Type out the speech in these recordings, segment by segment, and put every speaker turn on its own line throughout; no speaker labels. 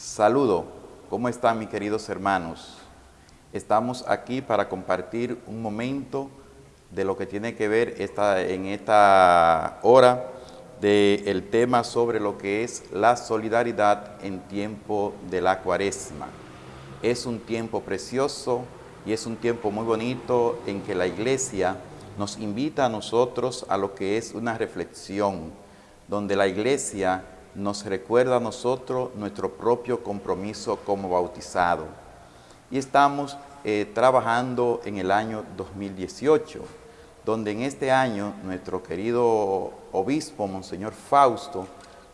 Saludo, ¿cómo están mis queridos hermanos? Estamos aquí para compartir un momento de lo que tiene que ver en esta hora del tema sobre lo que es la solidaridad en tiempo de la cuaresma. Es un tiempo precioso y es un tiempo muy bonito en que la iglesia nos invita a nosotros a lo que es una reflexión, donde la iglesia nos recuerda a nosotros nuestro propio compromiso como bautizado. Y estamos eh, trabajando en el año 2018, donde en este año nuestro querido obispo, Monseñor Fausto,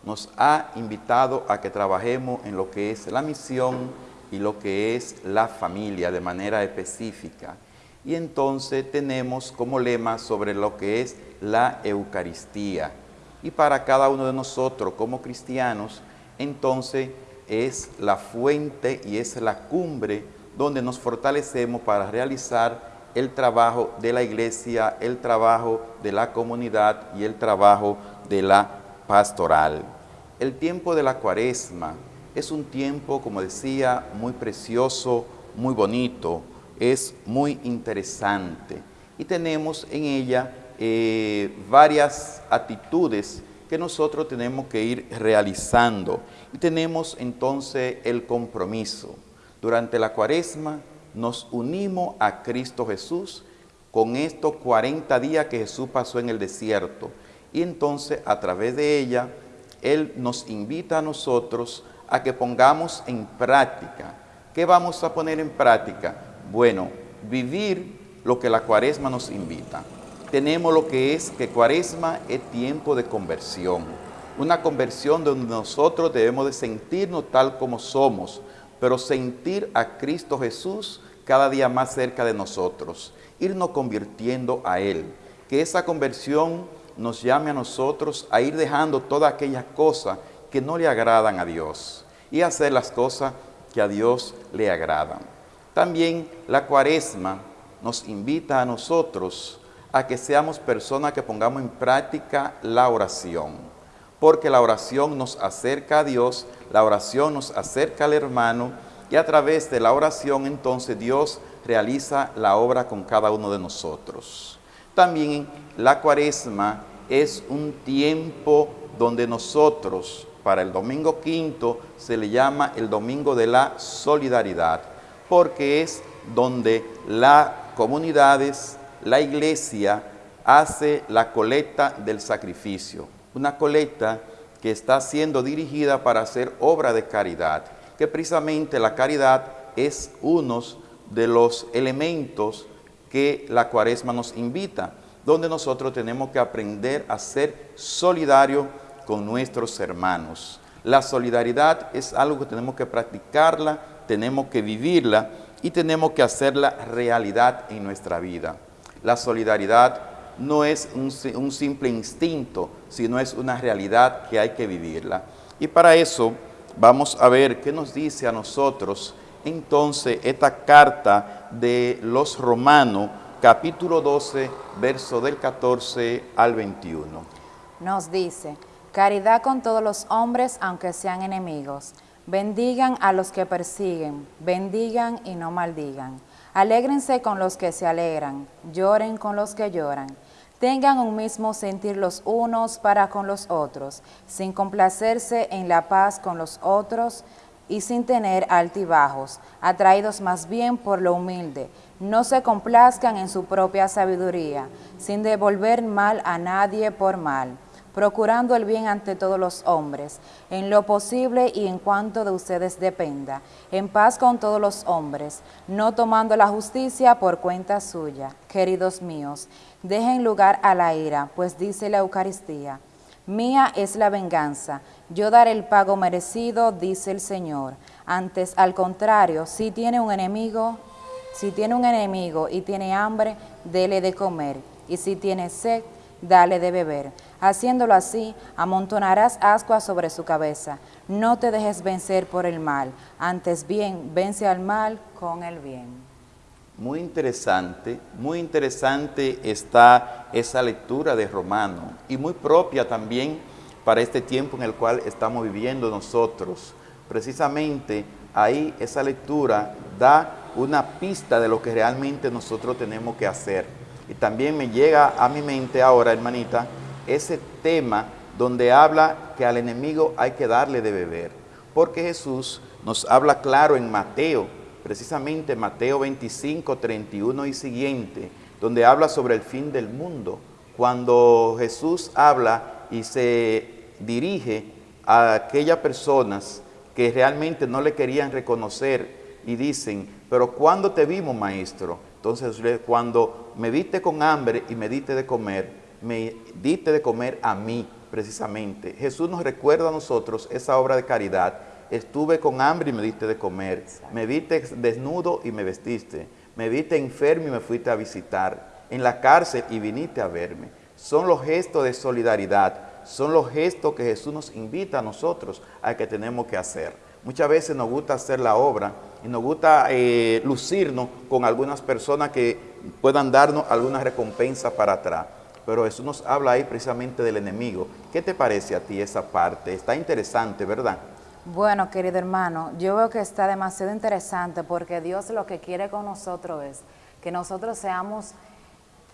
nos ha invitado a que trabajemos en lo que es la misión y lo que es la familia de manera específica. Y entonces tenemos como lema sobre lo que es la Eucaristía, y para cada uno de nosotros como cristianos, entonces es la fuente y es la cumbre donde nos fortalecemos para realizar el trabajo de la iglesia, el trabajo de la comunidad y el trabajo de la pastoral. El tiempo de la cuaresma es un tiempo, como decía, muy precioso, muy bonito, es muy interesante y tenemos en ella eh, varias actitudes que nosotros tenemos que ir realizando. Y tenemos entonces el compromiso. Durante la cuaresma nos unimos a Cristo Jesús con estos 40 días que Jesús pasó en el desierto. Y entonces a través de ella, Él nos invita a nosotros a que pongamos en práctica. ¿Qué vamos a poner en práctica? Bueno, vivir lo que la cuaresma nos invita tenemos lo que es que cuaresma es tiempo de conversión. Una conversión donde nosotros debemos de sentirnos tal como somos, pero sentir a Cristo Jesús cada día más cerca de nosotros, irnos convirtiendo a Él. Que esa conversión nos llame a nosotros a ir dejando todas aquellas cosas que no le agradan a Dios y hacer las cosas que a Dios le agradan. También la cuaresma nos invita a nosotros a que seamos personas que pongamos en práctica la oración, porque la oración nos acerca a Dios, la oración nos acerca al hermano, y a través de la oración entonces Dios realiza la obra con cada uno de nosotros. También la cuaresma es un tiempo donde nosotros, para el domingo quinto, se le llama el domingo de la solidaridad, porque es donde las comunidades la iglesia hace la colecta del sacrificio, una colecta que está siendo dirigida para hacer obra de caridad, que precisamente la caridad es uno de los elementos que la cuaresma nos invita, donde nosotros tenemos que aprender a ser solidarios con nuestros hermanos. La solidaridad es algo que tenemos que practicarla, tenemos que vivirla y tenemos que hacerla realidad en nuestra vida. La solidaridad no es un, simple instinto, sino es una realidad que hay que vivirla. Y para eso vamos a ver qué nos dice a nosotros entonces esta carta de los romanos, capítulo 12, verso del 14 al 21.
Nos dice, caridad con todos los hombres, aunque sean enemigos. Bendigan a los que persiguen, bendigan y no maldigan. Alégrense con los que se alegran, lloren con los que lloran. Tengan un mismo sentir los unos para con los otros, sin complacerse en la paz con los otros y sin tener altibajos, atraídos más bien por lo humilde. No se complazcan en su propia sabiduría, sin devolver mal a nadie por mal procurando el bien ante todos los hombres, en lo posible y en cuanto de ustedes dependa, en paz con todos los hombres, no tomando la justicia por cuenta suya. Queridos míos, dejen lugar a la ira, pues dice la Eucaristía, Mía es la venganza, yo daré el pago merecido, dice el Señor. Antes, al contrario, si tiene un enemigo, si tiene un enemigo y tiene hambre, dele de comer, y si tiene sed, dale de beber. Haciéndolo así, amontonarás ascuas sobre su cabeza. No te dejes vencer por el mal, antes bien, vence al mal con el bien.
Muy interesante, muy interesante está esa lectura de Romano y muy propia también para este tiempo en el cual estamos viviendo nosotros, precisamente ahí esa lectura da una pista de lo que realmente nosotros tenemos que hacer. Y también me llega a mi mente ahora, hermanita, ese tema donde habla que al enemigo hay que darle de beber. Porque Jesús nos habla claro en Mateo, precisamente Mateo 25, 31 y siguiente, donde habla sobre el fin del mundo. Cuando Jesús habla y se dirige a aquellas personas que realmente no le querían reconocer y dicen, pero ¿cuándo te vimos, maestro? Entonces, cuando me viste con hambre y me diste de comer, me diste de comer a mí, precisamente. Jesús nos recuerda a nosotros esa obra de caridad. Estuve con hambre y me diste de comer. Me viste desnudo y me vestiste. Me viste enfermo y me fuiste a visitar. En la cárcel y viniste a verme. Son los gestos de solidaridad son los gestos que Jesús nos invita a nosotros a que tenemos que hacer. Muchas veces nos gusta hacer la obra y nos gusta eh, lucirnos con algunas personas que puedan darnos alguna recompensa para atrás. Pero Jesús nos habla ahí precisamente del enemigo. ¿Qué te parece a ti esa parte? Está interesante, ¿verdad?
Bueno, querido hermano, yo veo que está demasiado interesante porque Dios lo que quiere con nosotros es que nosotros seamos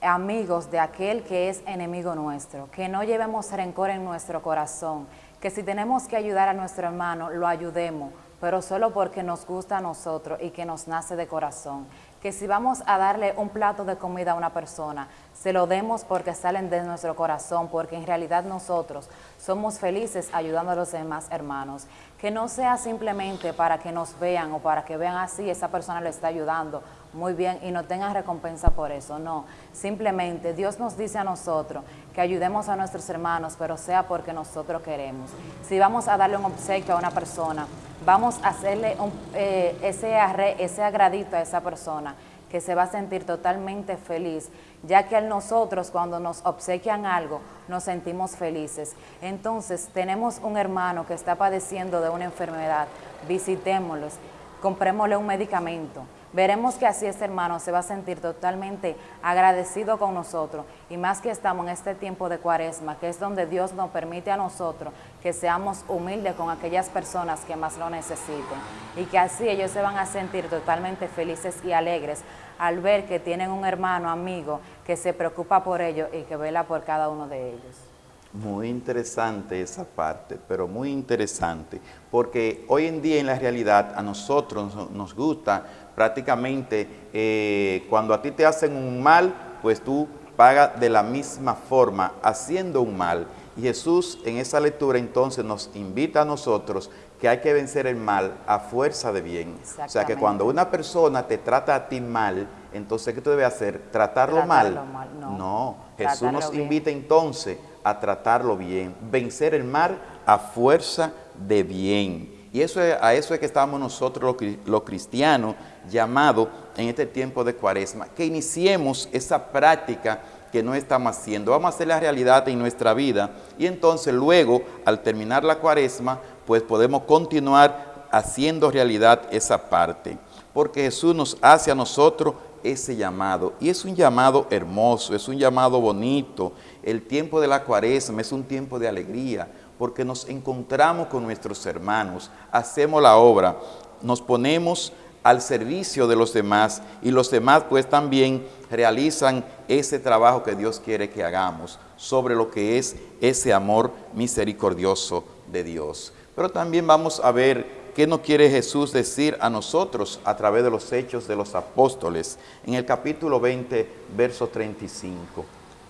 amigos de aquel que es enemigo nuestro, que no llevemos rencor en nuestro corazón, que si tenemos que ayudar a nuestro hermano, lo ayudemos, pero solo porque nos gusta a nosotros y que nos nace de corazón. Que si vamos a darle un plato de comida a una persona, se lo demos porque salen de nuestro corazón, porque en realidad nosotros somos felices ayudando a los demás hermanos. Que no sea simplemente para que nos vean o para que vean así, esa persona le está ayudando muy bien y no tengan recompensa por eso, no. Simplemente Dios nos dice a nosotros que ayudemos a nuestros hermanos, pero sea porque nosotros queremos. Si vamos a darle un obsequio a una persona, vamos a hacerle eh, ese, ese agradito a esa persona que se va a sentir totalmente feliz, ya que a nosotros cuando nos obsequian algo nos sentimos felices. Entonces tenemos un hermano que está padeciendo de una enfermedad, visitémoslos, comprémosle un medicamento, Veremos que así este hermano se va a sentir totalmente agradecido con nosotros y más que estamos en este tiempo de cuaresma, que es donde Dios nos permite a nosotros que seamos humildes con aquellas personas que más lo necesiten y que así ellos se van a sentir totalmente felices y alegres al ver que tienen un hermano, amigo, que se preocupa por ellos y que vela por cada uno de ellos.
Muy interesante esa parte, pero muy interesante, porque hoy en día en la realidad a nosotros nos gusta prácticamente eh, cuando a ti te hacen un mal, pues tú pagas de la misma forma, haciendo un mal. Y Jesús en esa lectura entonces nos invita a nosotros que hay que vencer el mal a fuerza de bien. O sea que cuando una persona te trata a ti mal, entonces ¿qué tú debes hacer? ¿Tratarlo, mal? No, Jesús nos invita entonces a tratarlo bien, vencer el mal a fuerza de bien. Y eso a eso es que estamos nosotros los, cristianos llamados en este tiempo de cuaresma, que iniciemos esa práctica que no estamos haciendo. Vamos a hacer la realidad en nuestra vida y entonces luego, al terminar la cuaresma, pues podemos continuar haciendo realidad esa parte. Porque Jesús nos hace a nosotros ese llamado. Y es un llamado hermoso, es un llamado bonito. El tiempo de la cuaresma es un tiempo de alegría, porque nos encontramos con nuestros hermanos, hacemos la obra, nos ponemos al servicio de los demás y los demás pues también realizan ese trabajo que Dios quiere que hagamos sobre lo que es ese amor misericordioso de Dios. Pero también vamos a ver qué nos quiere Jesús decir a nosotros a través de los hechos de los apóstoles en el capítulo 20, verso 35.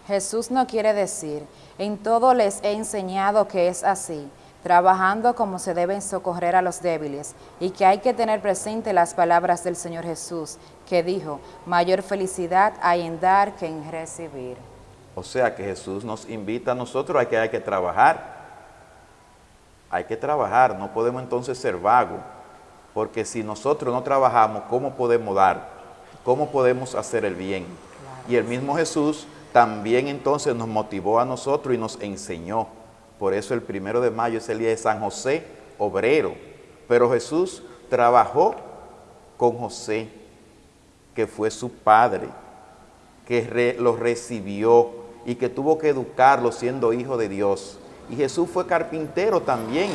Jesús no quiere decir, en todo les he enseñado que es así, trabajando como se deben socorrer a los débiles, y que hay que tener presente las palabras del Señor Jesús, que dijo, mayor felicidad hay en dar que en recibir.
O sea que Jesús nos invita a nosotros a que hay que trabajar. Hay que trabajar, no podemos entonces ser vagos, porque si nosotros no trabajamos, ¿cómo podemos dar? ¿Cómo podemos hacer el bien? Y el mismo Jesús también entonces nos motivó a nosotros y nos enseñó. Por eso el primero de mayo es el día de San José, obrero. Pero Jesús trabajó con José, que fue su padre, que lo recibió y que tuvo que educarlo siendo hijo de Dios. Y Jesús fue carpintero también.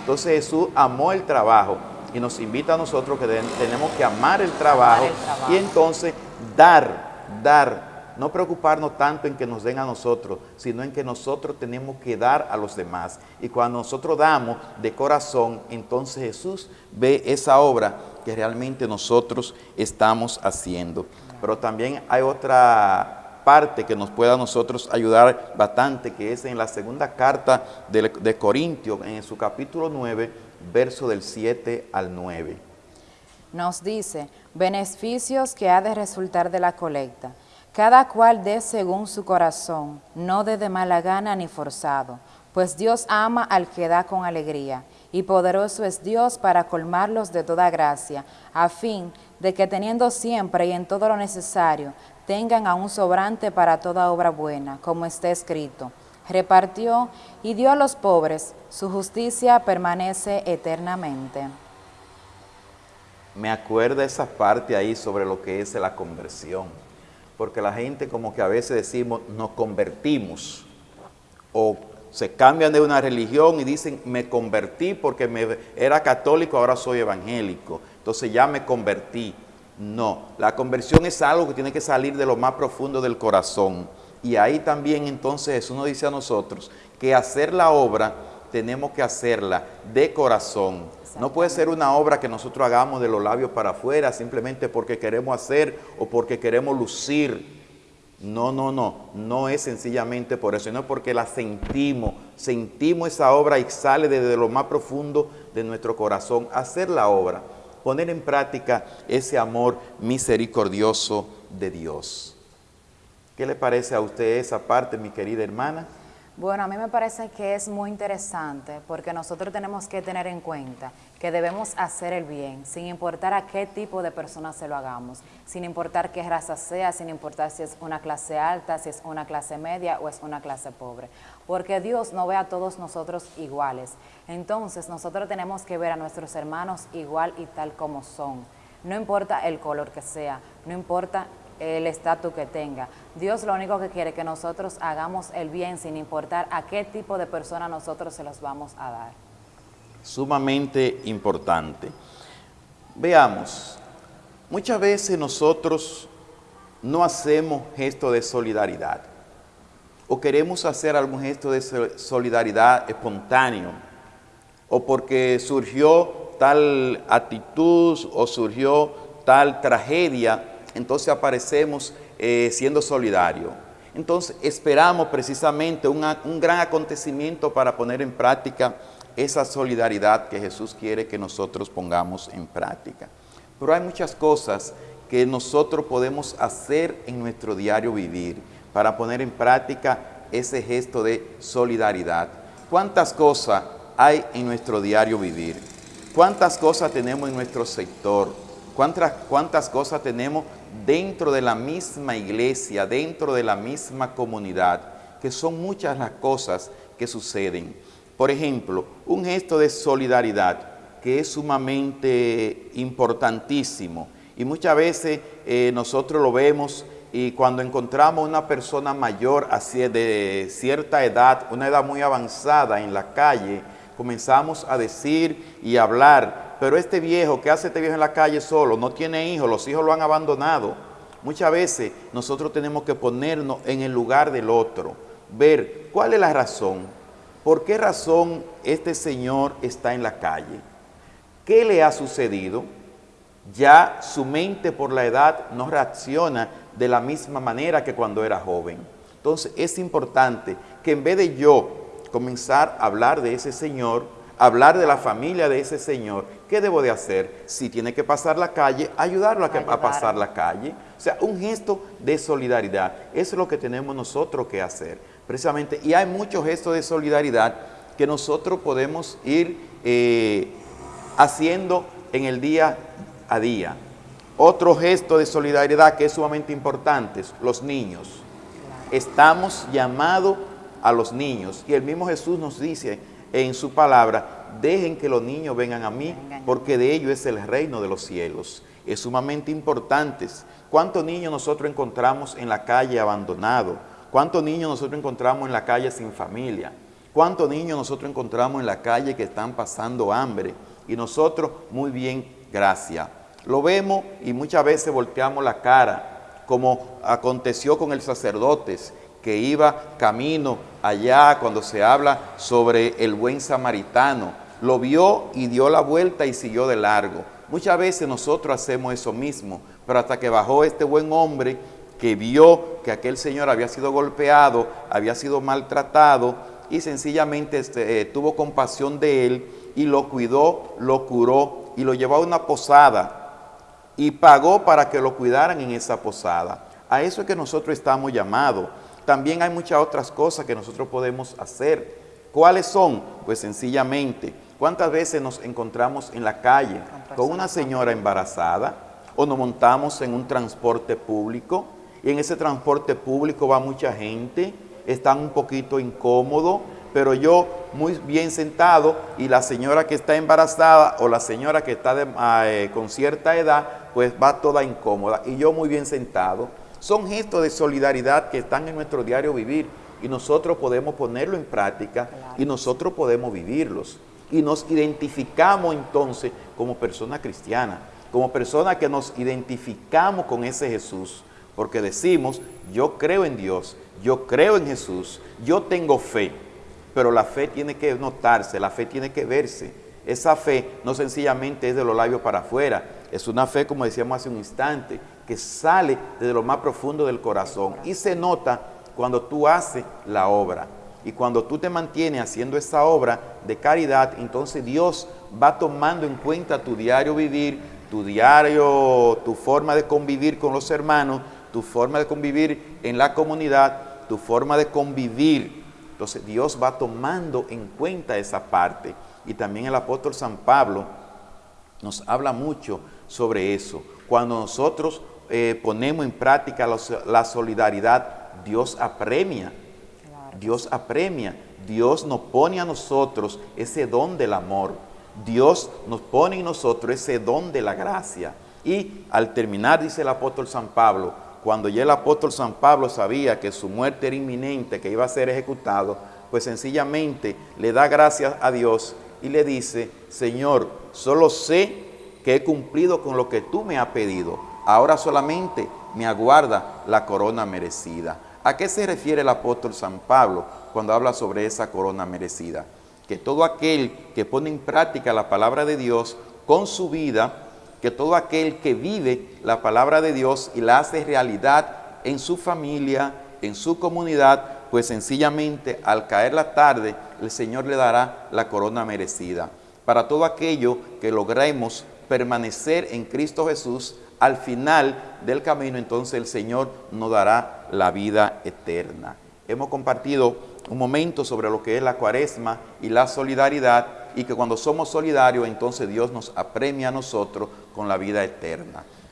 Entonces Jesús amó el trabajo y nos invita a nosotros que tenemos que amar el trabajo,
el trabajo.
y entonces dar, dar, no preocuparnos tanto en que nos den a nosotros, sino en que nosotros tenemos que dar a los demás. Y cuando nosotros damos de corazón, entonces Jesús ve esa obra que realmente nosotros estamos haciendo. Pero también hay otra parte que nos pueda a nosotros ayudar bastante, que es en la segunda carta de, de Corintios, en su capítulo 9, verso del 7 al 9.
Nos dice, beneficios que ha de resultar de la colecta. Cada cual dé según su corazón, no dé de mala gana ni forzado, pues Dios ama al que da con alegría, y poderoso es Dios para colmarlos de toda gracia, a fin de que teniendo siempre y en todo lo necesario, tengan a un sobrante para toda obra buena, como está escrito. Repartió y dio a los pobres, su justicia permanece eternamente.
Me acuerda esa parte ahí sobre lo que es la conversión porque la gente como que a veces decimos, nos convertimos, o se cambian de una religión y dicen, me convertí porque me, era católico, ahora soy evangélico, entonces ya me convertí. No, la conversión es algo que tiene que salir de lo más profundo del corazón. Y ahí también entonces Jesús nos dice a nosotros que hacer la obra tenemos que hacerla de corazón. No puede ser una obra que nosotros hagamos de los labios para afuera simplemente porque queremos hacer o porque queremos lucir. No, no, no, no es sencillamente por eso, sino porque la sentimos, sentimos esa obra y sale desde lo más profundo de nuestro corazón. Hacer la obra, poner en práctica ese amor misericordioso de Dios. ¿Qué le parece a usted esa parte, mi querida hermana?
Bueno, a mí me parece que es muy interesante porque nosotros tenemos que tener en cuenta que debemos hacer el bien sin importar a qué tipo de persona se lo hagamos, sin importar qué raza sea, sin importar si es una clase alta, si es una clase media o es una clase pobre, porque Dios no ve a todos nosotros iguales. Entonces nosotros tenemos que ver a nuestros hermanos igual y tal como son. No importa el color que sea, no importa el estatus que tenga. Dios lo único que quiere es que nosotros hagamos el bien sin importar a qué tipo de persona nosotros se los vamos a dar.
Sumamente importante. Veamos, muchas veces nosotros no hacemos gesto de solidaridad o queremos hacer algún gesto de solidaridad espontáneo o porque surgió tal actitud o surgió tal tragedia entonces aparecemos eh, siendo solidarios. Entonces esperamos precisamente un gran acontecimiento para poner en práctica esa solidaridad que Jesús quiere que nosotros pongamos en práctica. Pero hay muchas cosas que nosotros podemos hacer en nuestro diario vivir para poner en práctica ese gesto de solidaridad. ¿Cuántas cosas hay en nuestro diario vivir? ¿Cuántas cosas tenemos en nuestro sector? ¿Cuántas, cuántas cosas tenemos dentro de la misma iglesia, dentro de la misma comunidad, que son muchas las cosas que suceden. Por ejemplo, un gesto de solidaridad que es sumamente importantísimo y muchas veces eh, nosotros lo vemos y cuando encontramos una persona mayor de cierta edad, una edad muy avanzada en la calle, comenzamos a decir y hablar pero este viejo, ¿qué hace este viejo en la calle solo? No tiene hijos, los hijos lo han abandonado. Muchas veces nosotros tenemos que ponernos en el lugar del otro, ver cuál es la razón, por qué razón este señor está en la calle, qué le ha sucedido. Ya su mente por la edad no reacciona de la misma manera que cuando era joven. Entonces es importante que en vez de yo comenzar a hablar de ese señor, hablar de la familia de ese señor, ¿qué debo de hacer? Si tiene que pasar la calle, ayudarlo a, pasar la calle. O sea, un gesto de solidaridad. Eso es lo que tenemos nosotros que hacer, precisamente. Y hay muchos gestos de solidaridad que nosotros podemos ir eh, haciendo en el día a día. Otro gesto de solidaridad que es sumamente importante, los niños. Estamos llamados a los niños. Y el mismo Jesús nos dice en su palabra, dejen que los niños vengan a mí, porque de ellos es el reino de los cielos. Es sumamente importante. ¿Cuántos niños nosotros encontramos en la calle abandonados? ¿Cuántos niños nosotros encontramos en la calle sin familia? ¿Cuántos niños nosotros encontramos en la calle que están pasando hambre? Y nosotros, muy bien, gracias. Lo vemos y muchas veces volteamos la cara, como aconteció con el sacerdote que iba camino allá cuando se habla sobre el buen samaritano. Lo vio y dio la vuelta y siguió de largo. Muchas veces nosotros hacemos eso mismo, pero hasta que bajó este buen hombre que vio que aquel señor había sido golpeado, había sido maltratado y sencillamente este, eh, tuvo compasión de él y lo cuidó, lo curó y lo llevó a una posada y pagó para que lo cuidaran en esa posada. A eso es que nosotros estamos llamados. También hay muchas otras cosas que nosotros podemos hacer. ¿Cuáles son? Pues sencillamente, ¿cuántas veces nos encontramos en la calle con una señora embarazada o nos montamos en un transporte público y en ese transporte público va mucha gente, están un poquito incómodos, pero yo muy bien sentado y la señora que está embarazada o la señora que está ah, eh, con cierta edad, pues va toda incómoda y yo muy bien sentado. Son gestos de solidaridad que están en nuestro diario vivir y nosotros podemos ponerlo en práctica y nosotros podemos vivirlos. Y nos identificamos entonces como persona cristiana, como persona que nos identificamos con ese Jesús, porque decimos, yo creo en Dios, yo creo en Jesús, yo tengo fe, pero la fe tiene que notarse, la fe tiene que verse. Esa fe no sencillamente es de los labios para afuera, es una fe, como decíamos hace un instante, que sale desde lo más profundo del corazón y se nota cuando tú haces la obra. Y cuando tú te mantienes haciendo esa obra de caridad, entonces Dios va tomando en cuenta tu diario vivir, tu diario, tu forma de convivir con los hermanos, tu forma de convivir en la comunidad, tu forma de convivir. Entonces Dios va tomando en cuenta esa parte. Y también el apóstol San Pablo nos habla mucho sobre eso. Cuando nosotros eh, ponemos en práctica la solidaridad, Dios apremia. Dios apremia. Dios nos pone a nosotros ese don del amor. Dios nos pone en nosotros ese don de la gracia. Y al terminar, dice el apóstol San Pablo, cuando ya el apóstol San Pablo sabía que su muerte era inminente, que iba a ser ejecutado, pues sencillamente le da gracias a Dios y le dice, Señor, solo sé que he cumplido con lo que tú me has pedido. Ahora solamente me aguarda la corona merecida. ¿A qué se refiere el apóstol San Pablo cuando habla sobre esa corona merecida? Que todo aquel que pone en práctica la palabra de Dios con su vida, que todo aquel que vive la palabra de Dios y la hace realidad en su familia, en su comunidad, pues sencillamente al caer la tarde, el Señor le dará la corona merecida. Para todo aquello que logremos permanecer en Cristo Jesús, al final del camino entonces el Señor nos dará la vida eterna. Hemos compartido un momento sobre lo que es la cuaresma y la solidaridad y que cuando somos solidarios entonces Dios nos apremia a nosotros con la vida eterna.